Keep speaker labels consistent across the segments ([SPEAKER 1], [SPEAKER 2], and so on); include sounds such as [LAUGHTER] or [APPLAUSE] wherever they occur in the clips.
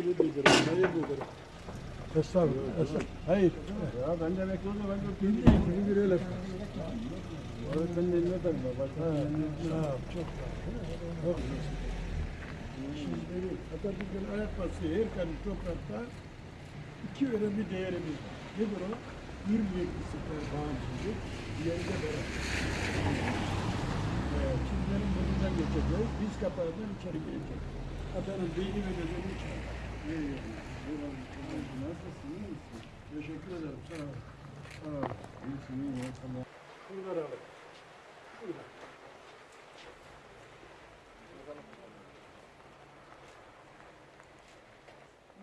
[SPEAKER 1] sevgili müdürüm, sayın müdürüm. Estağfurullah. estağfurullah. Hayır.
[SPEAKER 2] Ya ben de bekliyorum ben de
[SPEAKER 1] Bildiğin gibi bir öyle.
[SPEAKER 2] Öğretmenin eline tabii.
[SPEAKER 1] Ol. Çok. Çok güzel. Şimdi Atatürk'ün ayak bastığı her karış toprakta iki önemli değerimiz var. Nedir o? Hürriyet, istiklal, bağımsızlık, diğeri de beraber. Evet, Çinlerin burnundan geçeceğiz. Biz kapağından içeri gireceğiz. Atanın beyni ve gözünü içeri.
[SPEAKER 2] Nasılsın? iyi misin?
[SPEAKER 1] Teşekkür ederim. Sağ ol. Sağ ol.
[SPEAKER 2] İyisin, iyi. Tamam.
[SPEAKER 1] Bunları alın. Burada.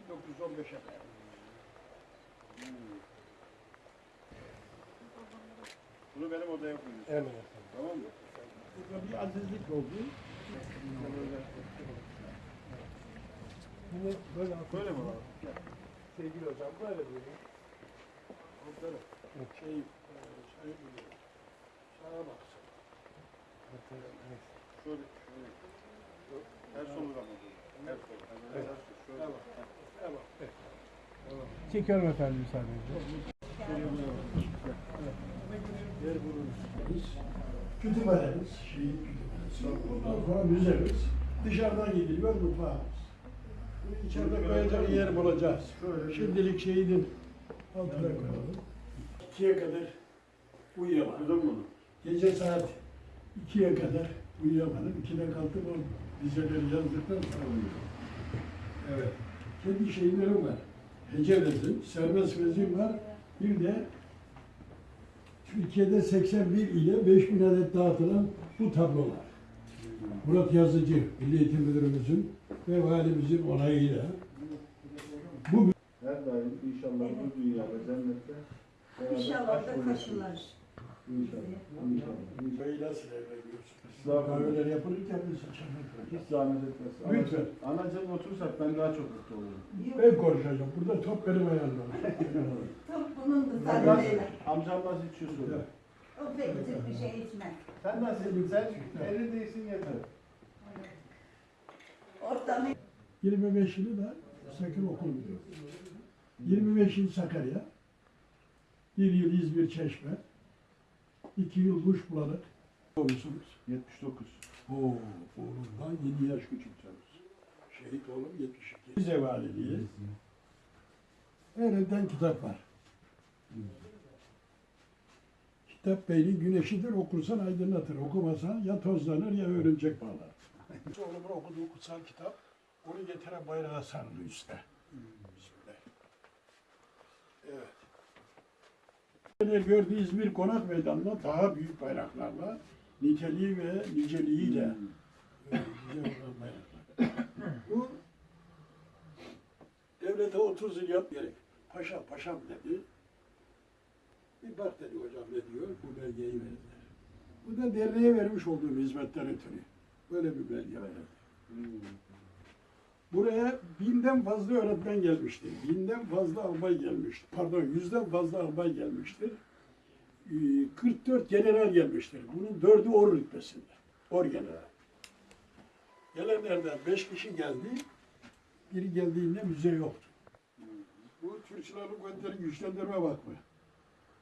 [SPEAKER 1] ...1915'e kadar.
[SPEAKER 2] Bunu benim odaya koyuyorsun.
[SPEAKER 1] Evet.
[SPEAKER 2] Tamam mı?
[SPEAKER 1] Burada bir azizlik oldu. Bunu böyle
[SPEAKER 2] Böyle mi abi?
[SPEAKER 1] Sevgili hocam böyle diyorum. Onları şey, e, şey biliyor. Sağa baksın.
[SPEAKER 2] Şöyle, şöyle. Her sonu da mı? Her sonu. Her sonu. Şöyle.
[SPEAKER 1] Tamam. Tamam. Tamam.
[SPEAKER 3] Çekiyorum efendim
[SPEAKER 1] buluruz. Kütüphanemiz, şehir kütüphanesi. Ondan sonra müzemiz. Dışarıdan gidiliyor mutfağımız. Bunu içeride koyacak yer bulacağız. Şimdilik şehidin altına koyalım. İkiye kadar uyuyamadım.
[SPEAKER 2] Mu?
[SPEAKER 1] Gece saat ikiye kadar uyuyamadım. İkide kalktım o dizeleri yazdıktan sonra uyudum. Evet. Kendi şeylerim var. Hece vezim, serbest vezim var. Bir de Türkiye'de 81 ile 5000 adet dağıtılan bu tablolar. Murat Yazıcı, Milli Eğitim Müdürümüzün ve valimizin onayıyla bu
[SPEAKER 2] Her daim inşallah bu dünyada cennette
[SPEAKER 4] İnşallah da kaşılar.
[SPEAKER 2] İnşallah. İnşallah.
[SPEAKER 1] Bey nasıl?
[SPEAKER 2] Estağfurullah.
[SPEAKER 1] Kahveler yapılırken biz çabuk
[SPEAKER 2] Hiç zahmet etmesin.
[SPEAKER 1] Lütfen.
[SPEAKER 2] Anacığım otursak ben daha çok mutlu olurum.
[SPEAKER 1] Ben konuşacağım. Burada top benim ayağımda. [LAUGHS]
[SPEAKER 4] Çok bunun da sadece.
[SPEAKER 2] amcam nasıl içiyor söyle.
[SPEAKER 4] O pek bir şey içmez.
[SPEAKER 2] Sen nasıl? Sen elin değilsin yeter.
[SPEAKER 4] Ortamı
[SPEAKER 1] 25 yılı da sakın okul müdürü. 25 yıl Sakarya. Bir yıl İzmir Çeşme. iki yıl Kuş Bulanık. Olmuşsunuz.
[SPEAKER 2] 79.
[SPEAKER 1] Oo, oğlumdan 7 yaş küçüksünüz. Şehit oğlum 72. Bize valiliği. Her elden kitap var. Beynin güneşidir, okursan aydınlatır. Okumasan ya tozlanır ya örümcek bağlar. Oğlumun okuduğu kutsal kitap, onu getiren bayrağa sarılı üstte. Evet. Neler gördüğü İzmir Konak Meydanı'nda daha büyük bayraklarla, niteliği ve niceliğiyle bayraklar. Bu devlete 30 yıl yap gerek. Paşa, paşam dedi. Bir bak dedi hocam ne diyor, bu belgeyi verdiler. Bu da derneğe vermiş olduğum hizmetten ötürü. Böyle bir belge verildi. Buraya binden fazla öğretmen gelmiştir. Binden fazla albay gelmiştir. Pardon, yüzden fazla albay gelmiştir. Ee, 44 general gelmiştir. Bunun dördü or rütbesinde. Or general. Gelenlerden beş kişi geldi. Biri geldiğinde müze yoktu. Bu Türk Silahlı Kuvvetleri Güçlendirme Vakfı.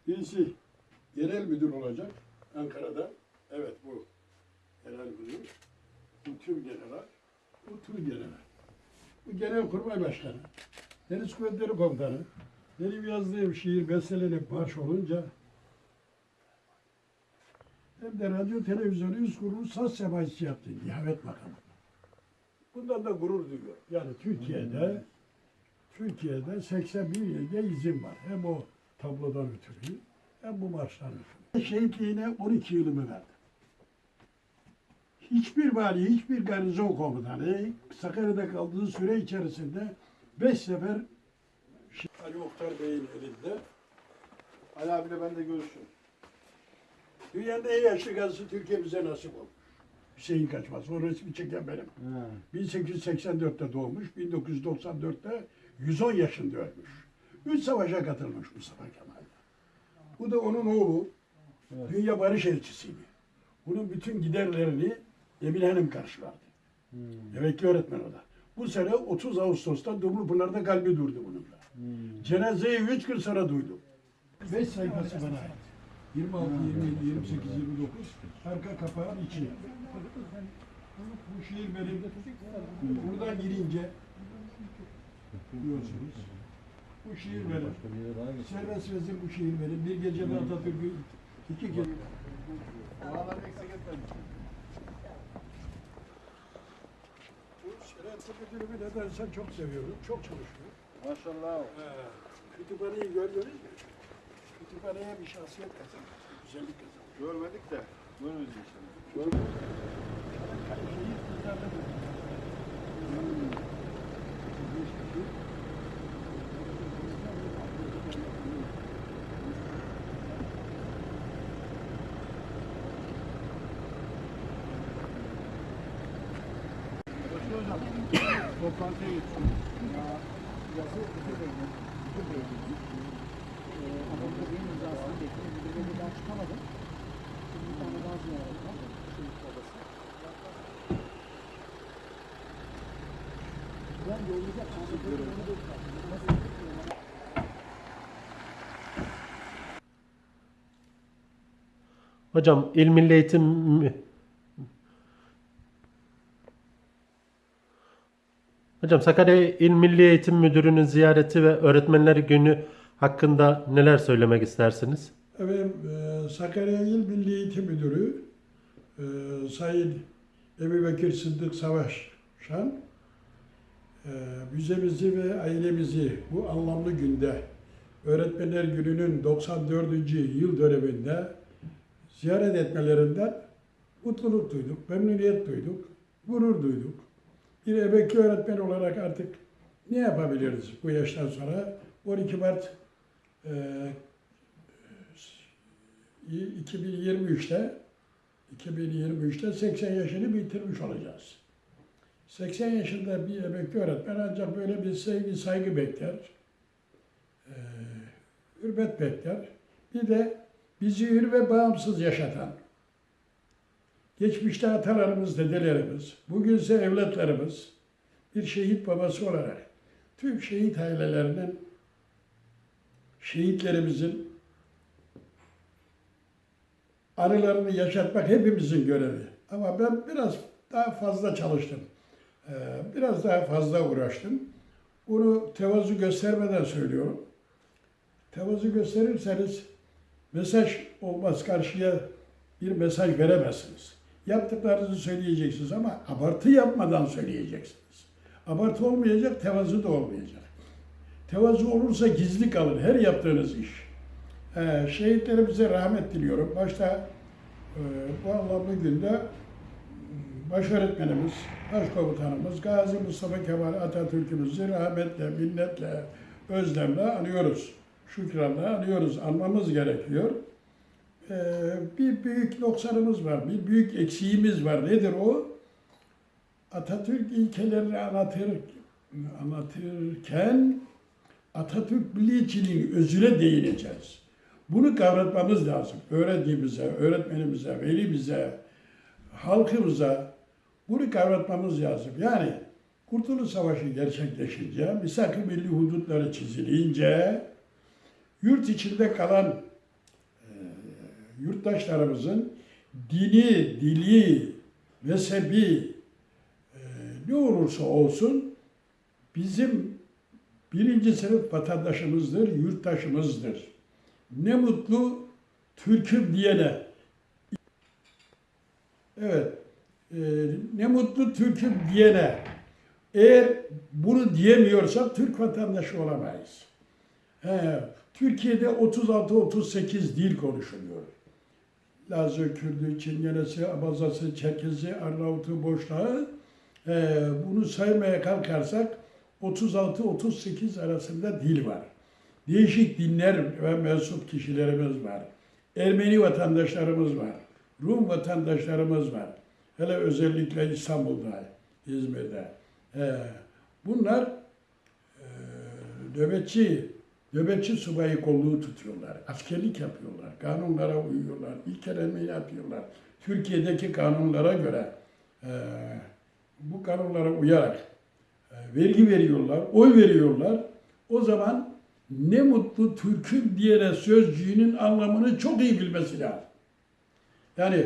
[SPEAKER 1] Birisi genel müdür olacak Ankara'da. Evet bu genel müdür. Bu tüm general. Bu tüm general. Bu genel kurmay başkanı. Deniz Kuvvetleri Komutanı. Benim yazdığım şiir bestelenip baş olunca hem de radyo televizyonu üst kurulu saz semaisi yaptı Nihavet makamı. Bundan da gurur duyuyorum. Yani Türkiye'de Türkiye'de 81 ilde izin var. Hem o tablodan ötürü hem bu marştan ötürü. Şehitliğine 12 yılımı verdim. Hiçbir vali, hiçbir garnizon komutanı Sakarya'da kaldığı süre içerisinde beş sefer Ali Oktar Bey'in elinde
[SPEAKER 2] Ali abiyle ben de görüşürüm.
[SPEAKER 1] dünyanın en yaşlı gazisi Türkiye bize nasip oldu. Hüseyin Kaçmaz. O resmi çeken benim.
[SPEAKER 2] Ha.
[SPEAKER 1] 1884'te doğmuş, 1994'te 110 yaşında ölmüş. Üç savaşa katılmış Mustafa Kemal. Bu da onun oğlu.
[SPEAKER 2] Evet.
[SPEAKER 1] Dünya Barış Elçisiydi. Bunun bütün giderlerini Emine Hanım karşılardı.
[SPEAKER 2] Hmm.
[SPEAKER 1] Emekli öğretmen o da. Bu sene 30 Ağustos'ta Dumlupınar'da kalbi durdu bunun da. Cenazeyi 3 gün sonra duydum. 5 sayfası bana ait. 26, 27, 28, 29. Arka kapağın içi. Bu şiir benim. Buradan girince diyorsunuz. Bu şiir benim. Serbest vezir bu şiir benim. Bir gecede Atatürk'ü iki kez
[SPEAKER 2] Oraları eksik etmemiş.
[SPEAKER 1] Bu Selahattin Müdürümü nedense çok seviyorum. Çok çalışıyor.
[SPEAKER 2] Maşallah.
[SPEAKER 1] Ee, kütüphaneyi gördünüz mü? Kütüphaneye bir şahsiyet kazandı. Güzellik kazandı.
[SPEAKER 2] Görmedik de. Görürüz inşallah. Görmedik.
[SPEAKER 1] Şehir kızlarla
[SPEAKER 2] Toplantıya geçiyoruz.
[SPEAKER 5] yazı müdür beynin, müdür beynin. Ee, ama burada benim imzasını bekliyorum. Müdür beyden daha çıkamadım. Şimdi bir tane daha ziyaret var. Ben yollayacak. Şimdi onu bekliyorum. Nasıl bekliyorum?
[SPEAKER 6] Hocam İl Milli Eğitim Hocam Sakarya İl Milli Eğitim Müdürü'nün ziyareti ve Öğretmenler Günü hakkında neler söylemek istersiniz?
[SPEAKER 1] Efendim, e, Sakarya İl Milli Eğitim Müdürü e, Sayın Ebu Bekir Sıddık Savaşan e, müzemizi ve ailemizi bu anlamlı günde Öğretmenler Günü'nün 94. yıl döneminde ziyaret etmelerinden mutluluk duyduk, memnuniyet duyduk, gurur duyduk. Bir emekli öğretmen olarak artık ne yapabiliriz bu yaştan sonra? 12 Mart e, 2023'te 2023'te 80 yaşını bitirmiş olacağız. 80 yaşında bir emekli öğretmen ancak böyle bir sevgi, saygı bekler. Ee, hürmet bekler. Bir de bizi hür ve bağımsız yaşatan, geçmişte atalarımız, dedelerimiz, bugünse evlatlarımız bir şehit babası olarak tüm şehit ailelerinin, şehitlerimizin anılarını yaşatmak hepimizin görevi. Ama ben biraz daha fazla çalıştım. Ee, Biraz daha fazla uğraştım. Bunu tevazu göstermeden söylüyorum. Tevazu gösterirseniz mesaj olmaz karşıya bir mesaj veremezsiniz. Yaptıklarınızı söyleyeceksiniz ama abartı yapmadan söyleyeceksiniz. Abartı olmayacak, tevazu da olmayacak. Tevazu olursa gizli kalır her yaptığınız iş. Ee, şehitlerimize rahmet diliyorum. Başta e, bu anlamlı günde m, baş öğretmenimiz, başkomutanımız Gazi Mustafa Kemal Atatürk'ümüzü rahmetle, minnetle, özlemle anıyoruz. Şükranla anıyoruz. Anmamız gerekiyor. Ee, bir büyük noksanımız var, bir büyük eksiğimiz var. Nedir o? Atatürk ilkelerini anlatır, anlatırken Atatürk milliyetçiliğin özüne değineceğiz. Bunu kavratmamız lazım. Öğrencimize, öğretmenimize, velimize, halkımıza bunu kavratmamız lazım. Yani Kurtuluş Savaşı gerçekleşince, misak-ı milli hudutları çizilince, yurt içinde kalan yurttaşlarımızın dini, dili, mezhebi e, ne olursa olsun bizim birinci sınıf vatandaşımızdır, yurttaşımızdır. Ne mutlu Türk'üm diyene. Evet, e, ne mutlu Türk'üm diyene. Eğer bunu diyemiyorsak Türk vatandaşı olamayız. He, Türkiye'de 36-38 dil konuşuluyor. Lazı, Kürdü, Çingenesi, Abazası, Çerkezi, Arnavutu, Boşnağı. Ee, bunu saymaya kalkarsak 36-38 arasında dil var. Değişik dinler ve mensup kişilerimiz var. Ermeni vatandaşlarımız var. Rum vatandaşlarımız var. Hele özellikle İstanbul'da, İzmir'de. Ee, bunlar e, nöbetçi, nöbetçi subayı kolluğu tutuyorlar. Askerlik yapıyorlar. Kanunlara uyuyorlar. İlkelenme yapıyorlar. Türkiye'deki kanunlara göre e, bu kanunlara uyarak e, vergi veriyorlar, oy veriyorlar. O zaman ne mutlu Türk'üm diyene sözcüğünün anlamını çok iyi bilmesi lazım. Yani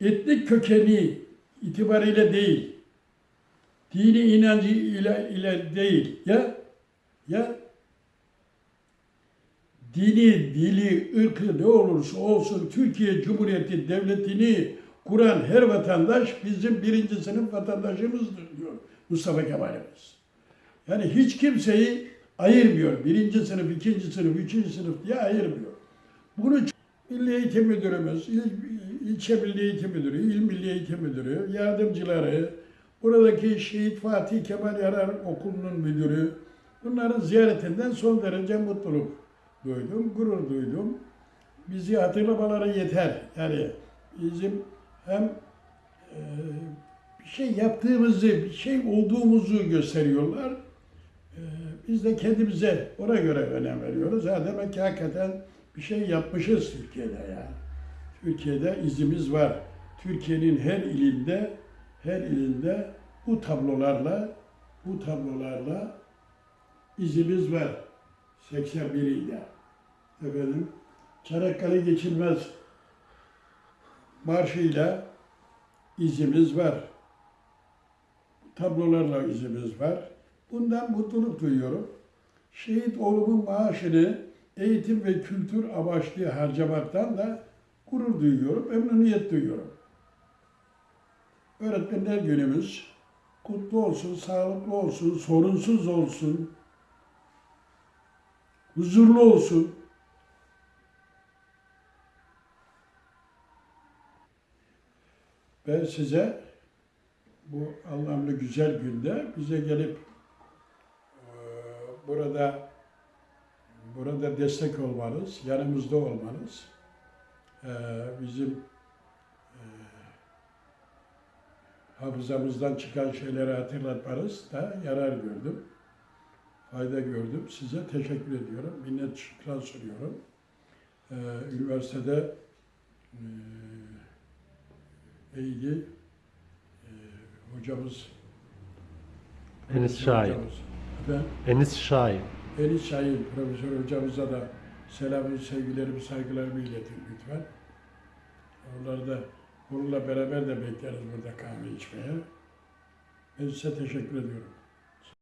[SPEAKER 1] etnik kökeni itibariyle değil, dini inancı ile, ile değil ya ya dini, dili, ırkı ne olursa olsun Türkiye Cumhuriyeti Devleti'ni kuran her vatandaş bizim birinci sınıf vatandaşımızdır diyor Mustafa Kemal'imiz. Yani hiç kimseyi ayırmıyor. Birinci sınıf, ikinci sınıf, üçüncü sınıf diye ayırmıyor. Bunu Milli Eğitim Müdürümüz, il, ilçe Milli Eğitim Müdürü, il Milli Eğitim Müdürü, yardımcıları, buradaki Şehit Fatih Kemal Yarar Okulu'nun müdürü, bunların ziyaretinden son derece mutluluk duydum, gurur duydum. Bizi hatırlamaları yeter. Yani bizim hem e, bir şey yaptığımızı, bir şey olduğumuzu gösteriyorlar. E, biz de kendimize ona göre önem veriyoruz. Ha demek ki hakikaten bir şey yapmışız Türkiye'de yani. Türkiye'de izimiz var. Türkiye'nin her ilinde, her ilinde bu tablolarla, bu tablolarla izimiz var. 81 ilde. Efendim, Çanakkale geçilmez marşıyla izimiz var. Tablolarla izimiz var. Bundan mutluluk duyuyorum. Şehit oğlumun maaşını eğitim ve kültür amaçlı harcamaktan da gurur duyuyorum, memnuniyet duyuyorum. Öğretmenler günümüz kutlu olsun, sağlıklı olsun, sorunsuz olsun, huzurlu olsun. Ben size bu anlamlı güzel günde bize gelip eee, burada burada destek olmanız, yanımızda olmanız, eee, bizim eee, hafızamızdan çıkan şeyleri hatırlatmanız da yarar gördüm. Fayda gördüm. Size teşekkür ediyorum. Minnet şükran sunuyorum. Eee, üniversitede eee neydi? Eee, hocamız
[SPEAKER 6] Enis Şahin.
[SPEAKER 1] hocamız. Efendim?
[SPEAKER 6] Enis Şahin.
[SPEAKER 1] Enis Şahin Profesör hocamıza da selamı, sevgilerimi, saygılarımı iletin lütfen. Onları da onunla beraber de bekleriz burada kahve içmeye. Ben size teşekkür ediyorum.